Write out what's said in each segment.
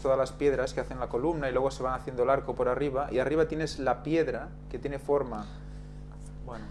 tienes todas las piedras que hacen la columna y luego se van haciendo el arco por arriba, y arriba tienes la piedra que tiene forma... Bueno,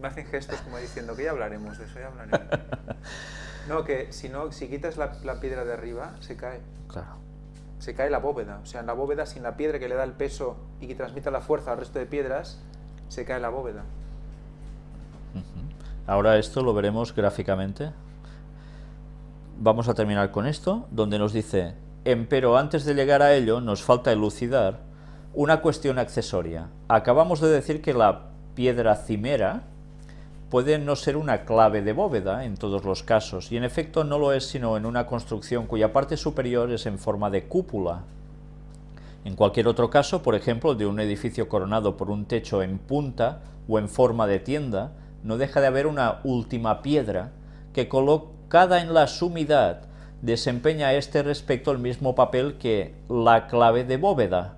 me hacen gestos como diciendo que ya hablaremos de eso, ya hablaremos. No, que si, no, si quitas la, la piedra de arriba, se cae. Claro. Se cae la bóveda. O sea, en la bóveda, sin la piedra que le da el peso y que transmita la fuerza al resto de piedras, se cae la bóveda. Ahora esto lo veremos gráficamente. Vamos a terminar con esto, donde nos dice, empero antes de llegar a ello nos falta elucidar una cuestión accesoria. Acabamos de decir que la piedra cimera puede no ser una clave de bóveda en todos los casos, y en efecto no lo es sino en una construcción cuya parte superior es en forma de cúpula. En cualquier otro caso, por ejemplo, de un edificio coronado por un techo en punta o en forma de tienda, no deja de haber una última piedra que colocada en la sumidad desempeña a este respecto el mismo papel que la clave de bóveda.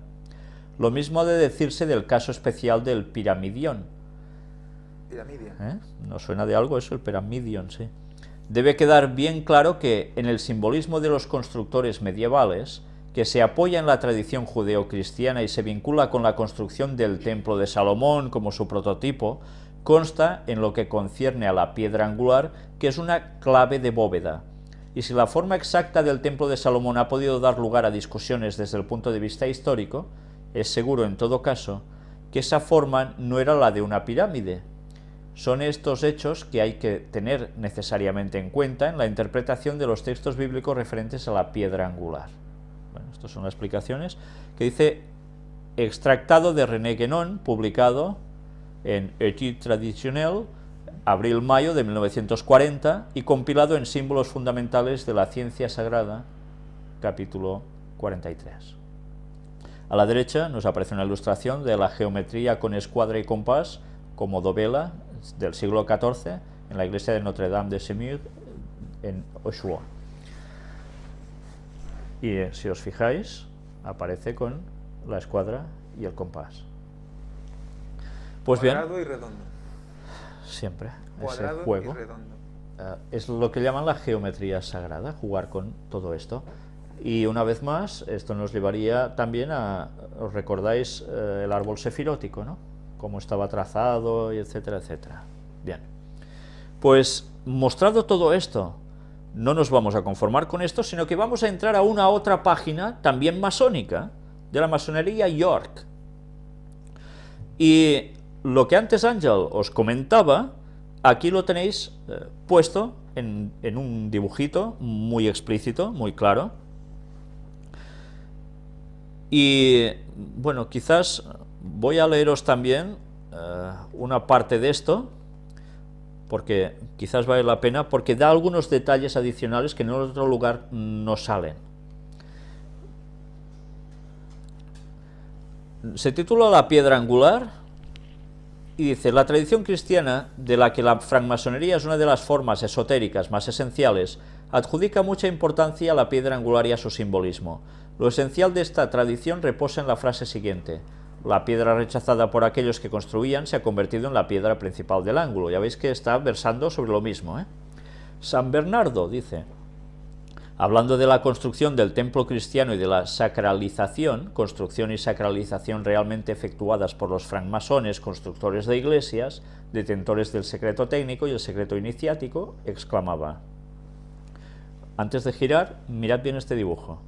Lo mismo ha de decirse del caso especial del piramidión, Piramidia. ¿Eh? ¿No suena de algo eso, el Pyramidion? Sí. Debe quedar bien claro que en el simbolismo de los constructores medievales, que se apoya en la tradición judeocristiana y se vincula con la construcción del Templo de Salomón como su prototipo, consta en lo que concierne a la piedra angular que es una clave de bóveda. Y si la forma exacta del Templo de Salomón ha podido dar lugar a discusiones desde el punto de vista histórico, es seguro en todo caso que esa forma no era la de una pirámide, son estos hechos que hay que tener necesariamente en cuenta en la interpretación de los textos bíblicos referentes a la piedra angular. Bueno, estas son las explicaciones que dice extractado de René Guénon, publicado en Étude traditionnelle, abril-mayo de 1940, y compilado en Símbolos Fundamentales de la Ciencia Sagrada, capítulo 43. A la derecha nos aparece una ilustración de la geometría con escuadra y compás, como dovela del siglo XIV en la iglesia de Notre Dame de Semur en Oshawa. Y eh, si os fijáis, aparece con la escuadra y el compás. Pues bien. Siempre Cuadrado ese juego y redondo. eh, es lo que llaman la geometría sagrada, jugar con todo esto. Y una vez más, esto nos llevaría también a, ¿os recordáis eh, el árbol sefirótico, no? Cómo estaba trazado, y etcétera, etcétera. Bien. Pues, mostrado todo esto, no nos vamos a conformar con esto, sino que vamos a entrar a una otra página, también masónica, de la masonería York. Y lo que antes Ángel os comentaba, aquí lo tenéis eh, puesto en, un dibujito muy explícito, muy claro. Y bueno, quizás voy a leeros también eh, una parte de esto, porque quizás vale la pena, porque da algunos detalles adicionales que en otro lugar no salen. Se titula La piedra angular y dice, la tradición cristiana, de la que la francmasonería es una de las formas esotéricas más esenciales, adjudica mucha importancia a la piedra angular y a su simbolismo. Lo esencial de esta tradición reposa en la frase siguiente, la piedra rechazada por aquellos que construían se ha convertido en la piedra principal del ángulo. Ya veis que está versando sobre lo mismo. ¿eh? San Bernardo dice, hablando de la construcción del templo cristiano y de la sacralización, construcción y sacralización realmente efectuadas por los francmasones, constructores de iglesias, detentores del secreto técnico y el secreto iniciático, exclamaba. Antes de girar, mirad bien este dibujo.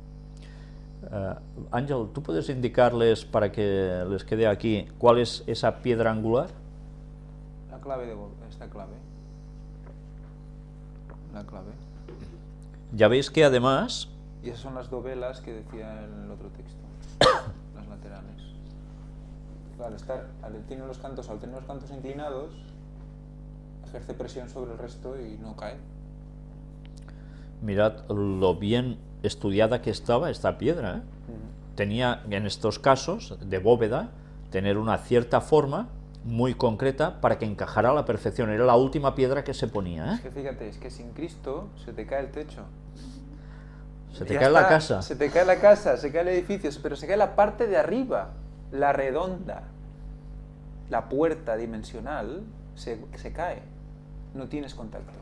Uh, Ángel, ¿tú puedes indicarles para que les quede aquí cuál es esa piedra angular? La clave de esta clave. La clave. Ya veis que además... Y esas son las dovelas que decía en el otro texto, las laterales. Claro, estar, al tener los cantos, al tener los cantos inclinados, ejerce presión sobre el resto y no cae. Mirad lo bien estudiada que estaba esta piedra. ¿eh? Uh -huh. Tenía, en estos casos, de bóveda, tener una cierta forma muy concreta para que encajara a la perfección. Era la última piedra que se ponía. ¿eh? Es que fíjate, es que sin Cristo se te cae el techo. Se te ya cae está, la casa. Se te cae la casa, se cae el edificio, pero se cae la parte de arriba, la redonda. La puerta dimensional se, se cae. No tienes contacto.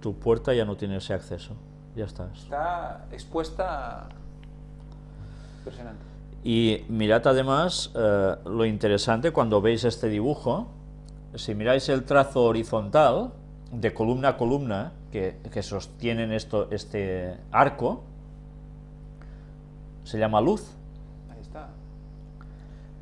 Tu puerta ya no tiene ese acceso ya estás. Está expuesta... Impresionante. Y mirad además eh, lo interesante cuando veis este dibujo, si miráis el trazo horizontal, de columna a columna, que, que sostienen esto, este arco, se llama luz. Ahí está.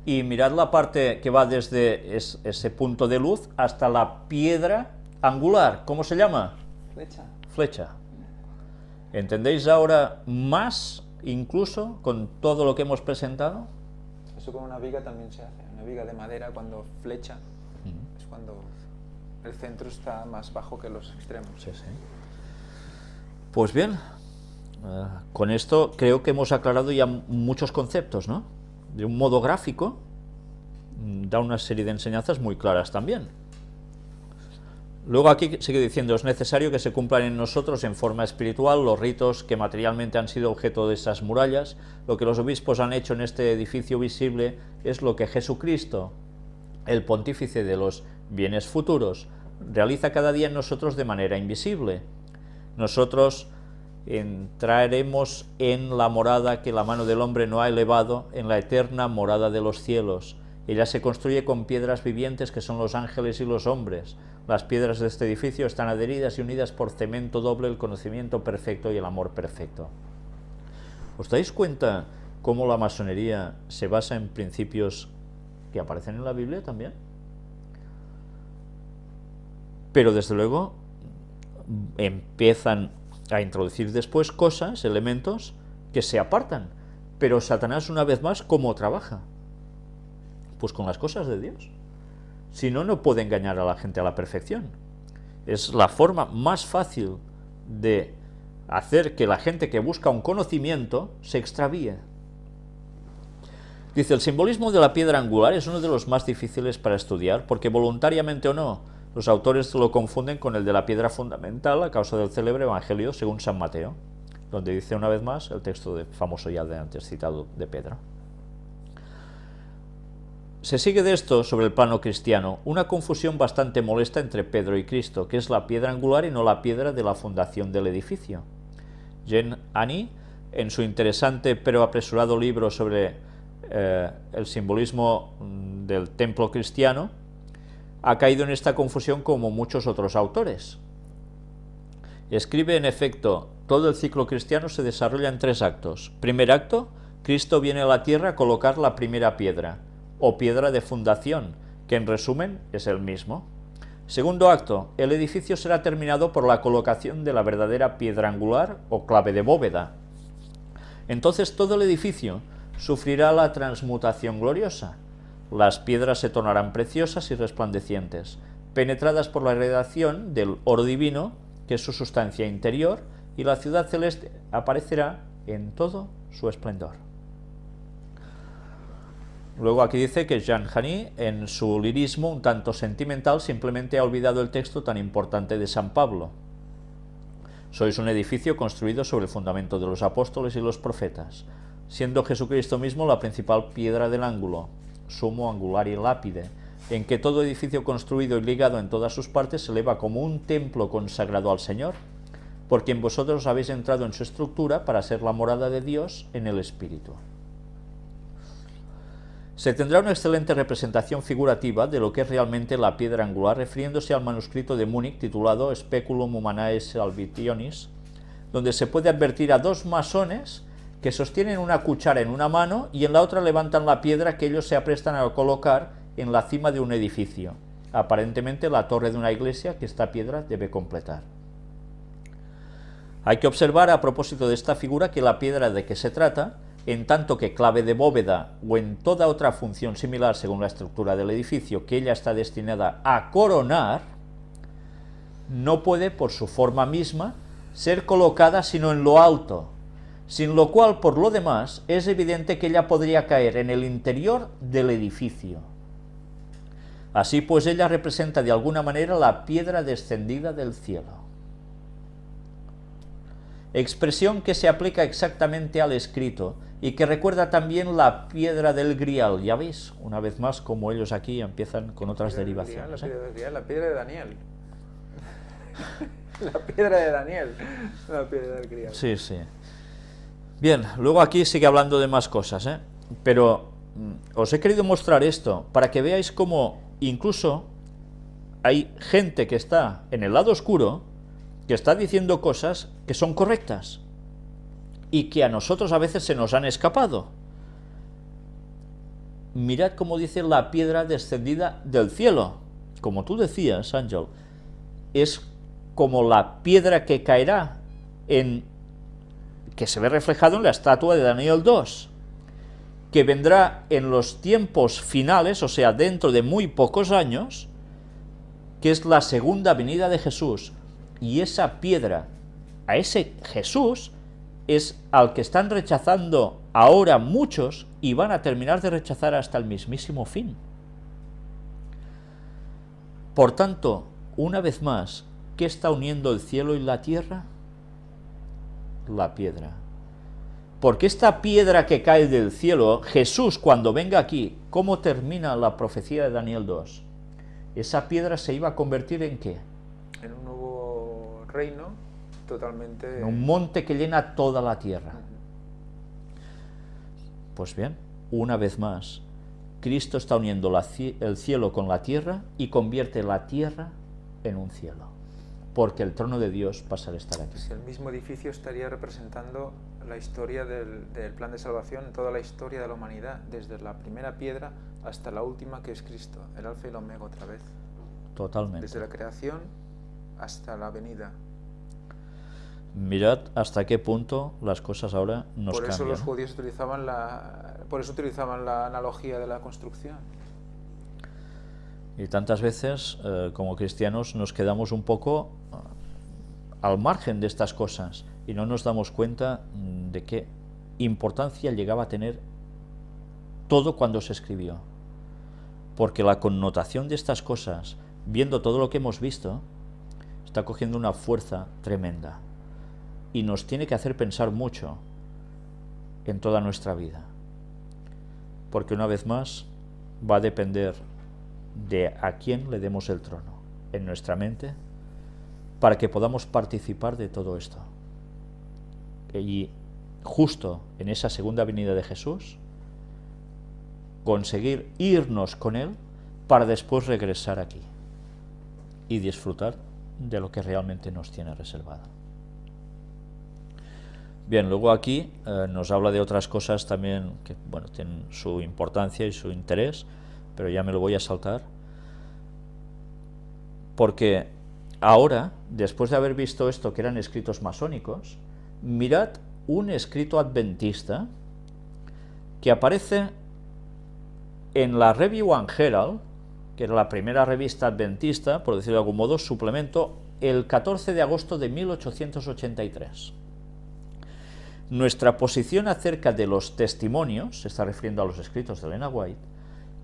Y mirad la parte que va desde es- ese punto de luz hasta la piedra angular. ¿Cómo se llama? Flecha. Flecha. ¿Entendéis ahora más, incluso, con todo lo que hemos presentado? Eso con una viga también se hace. Una viga de madera cuando flecha es cuando el centro está más bajo que los extremos. Sí, sí. Pues bien, eh, con esto creo que hemos aclarado ya muchos conceptos, ¿no? De un modo gráfico, mm, da una serie de enseñanzas muy claras también. Luego aquí sigue diciendo, es necesario que se cumplan en nosotros en forma espiritual los ritos que materialmente han sido objeto de esas murallas. Lo que los obispos han hecho en este edificio visible es lo que Jesucristo, el pontífice de los bienes futuros, realiza cada día en nosotros de manera invisible. Nosotros entraremos en la morada que la mano del hombre no ha elevado, en la eterna morada de los cielos. Ella se construye con piedras vivientes que son los ángeles y los hombres. Las piedras de este edificio están adheridas y unidas por cemento doble, el conocimiento perfecto y el amor perfecto. ¿Os dais cuenta cómo la masonería se basa en principios que aparecen en la Biblia también? Pero desde luego empiezan a introducir después cosas, elementos que se apartan. Pero Satanás una vez más, ¿cómo trabaja? Pues con las cosas de Dios. Si no, no puede engañar a la gente a la perfección. Es la forma más fácil de hacer que la gente que busca un conocimiento se extravíe. Dice, el simbolismo de la piedra angular es uno de los más difíciles para estudiar, porque voluntariamente o no, los autores lo confunden con el de la piedra fundamental a causa del célebre Evangelio según San Mateo, donde dice una vez más el texto de, famoso ya de antes citado de Pedro. Se sigue de esto, sobre el plano cristiano, una confusión bastante molesta entre Pedro y Cristo, que es la piedra angular y no la piedra de la fundación del edificio. Jean Annie, en su interesante pero apresurado libro sobre eh, el simbolismo mm, del templo cristiano, ha caído en esta confusión como muchos otros autores. Escribe, en efecto, todo el ciclo cristiano se desarrolla en tres actos. Primer acto, Cristo viene a la tierra a colocar la primera piedra, o piedra de fundación, que en resumen es el mismo. Segundo acto, el edificio será terminado por la colocación de la verdadera piedra angular o clave de bóveda. Entonces todo el edificio sufrirá la transmutación gloriosa. Las piedras se tornarán preciosas y resplandecientes, penetradas por la radiación del oro divino, que es su sustancia interior, y la ciudad celeste aparecerá en todo su esplendor. Luego aquí dice que Jean Jani, en su lirismo un tanto sentimental, simplemente ha olvidado el texto tan importante de San Pablo. Sois un edificio construido sobre el fundamento de los apóstoles y los profetas, siendo Jesucristo mismo la principal piedra del ángulo, sumo angular y lápide, en que todo edificio construido y ligado en todas sus partes se eleva como un templo consagrado al Señor, por quien vosotros habéis entrado en su estructura para ser la morada de Dios en el Espíritu. Se tendrá una excelente representación figurativa de lo que es realmente la piedra angular, refiriéndose al manuscrito de Múnich titulado Speculum Humanae Salvationis, donde se puede advertir a dos masones que sostienen una cuchara en una mano y en la otra levantan la piedra que ellos se aprestan a colocar en la cima de un edificio, aparentemente la torre de una iglesia que esta piedra debe completar. Hay que observar a propósito de esta figura que la piedra de que se trata, en tanto que clave de bóveda o en toda otra función similar según la estructura del edificio que ella está destinada a coronar, no puede por su forma misma ser colocada sino en lo alto, sin lo cual por lo demás es evidente que ella podría caer en el interior del edificio. Así pues ella representa de alguna manera la piedra descendida del cielo. Expresión que se aplica exactamente al escrito y que recuerda también la piedra del grial. Ya veis, una vez más, como ellos aquí empiezan con otras La derivaciones. grial, ¿eh? La piedra del grial, la piedra de Daniel. La piedra de Daniel, la piedra del criado. Sí, sí. Bien, luego aquí sigue hablando de más cosas, ¿eh? pero mm, os he querido mostrar esto para que veáis cómo incluso hay gente que está en el lado oscuro que está diciendo cosas que son correctas y que a nosotros a veces se nos han escapado. Mirad cómo dice la piedra descendida del cielo. Como tú decías, Ángel, es como la piedra que caerá en que se ve reflejado en la estatua de Daniel 2, que vendrá en los tiempos finales, o sea, dentro de muy pocos años, que es la segunda venida de Jesús, y esa piedra, a ese Jesús, es al que están rechazando ahora muchos y van a terminar de rechazar hasta el mismísimo fin. Por tanto, una vez más, ¿qué está uniendo el cielo y la tierra? La piedra. Porque esta piedra que cae del cielo, Jesús cuando venga aquí, ¿cómo termina la profecía de Daniel 2? Esa piedra se iba a convertir en qué? En un nuevo reino totalmente... En un monte que llena toda la tierra. Pues bien, una vez más, Cristo está uniendo el cielo con la tierra y convierte la tierra en un cielo, porque el trono de Dios pasa a estar aquí. El mismo edificio estaría representando la historia del, del, plan de salvación, toda la historia de la humanidad, desde la primera piedra hasta la última que es Cristo, el alfa y el omega otra vez. Totalmente. Desde la creación hasta la venida. Mirad hasta qué punto las cosas ahora nos por eso cambian. los judíos utilizaban la por eso utilizaban la analogía de la construcción. Y tantas veces eh, como cristianos nos quedamos un poco uh, al margen de estas cosas y no nos damos cuenta de qué importancia llegaba a tener todo cuando se escribió. Porque la connotación de estas cosas viendo todo lo que hemos visto está cogiendo una fuerza tremenda y nos tiene que hacer pensar mucho en toda nuestra vida. Porque una vez más va a depender de a quién le demos el trono en nuestra mente para que podamos participar de todo esto. Y justo en esa segunda venida de Jesús, conseguir irnos con Él para después regresar aquí y disfrutar de lo que realmente nos tiene reservado. Bien, luego aquí eh, nos habla de otras cosas también que bueno, tienen su importancia y su interés, pero ya me lo voy a saltar. Porque ahora, después de haber visto esto que eran escritos masónicos, mirad un escrito adventista que aparece en la Review and Herald, que era la primera revista adventista, por decirlo de algún modo, suplemento, el 14 de agosto de 1883. Nuestra posición acerca de los testimonios, se está refiriendo a los escritos de Elena White,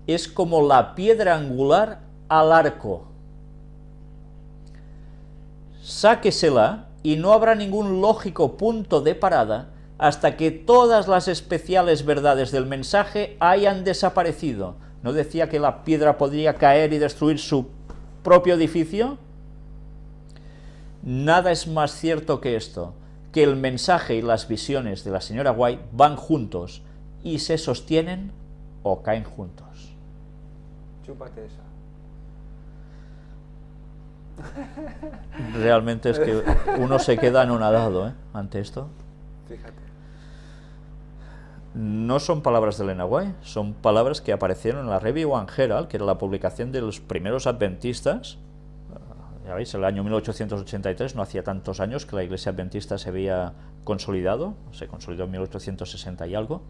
es como la piedra angular al arco. Sáquesela y no habrá ningún lógico punto de parada hasta que todas las especiales verdades del mensaje hayan desaparecido. ¿No decía que la piedra podría caer y destruir su propio edificio? Nada es más cierto que esto que el mensaje y las visiones de la señora White van juntos y se sostienen o caen juntos. Chúpate esa. Realmente es que uno se queda anonadado ¿eh? ante esto. Fíjate. No son palabras de Elena White, son palabras que aparecieron en la Review and Herald, que era la publicación de los primeros adventistas, ya veis, el año 1883, no hacía tantos años que la iglesia adventista se había consolidado, se consolidó en 1860 y algo,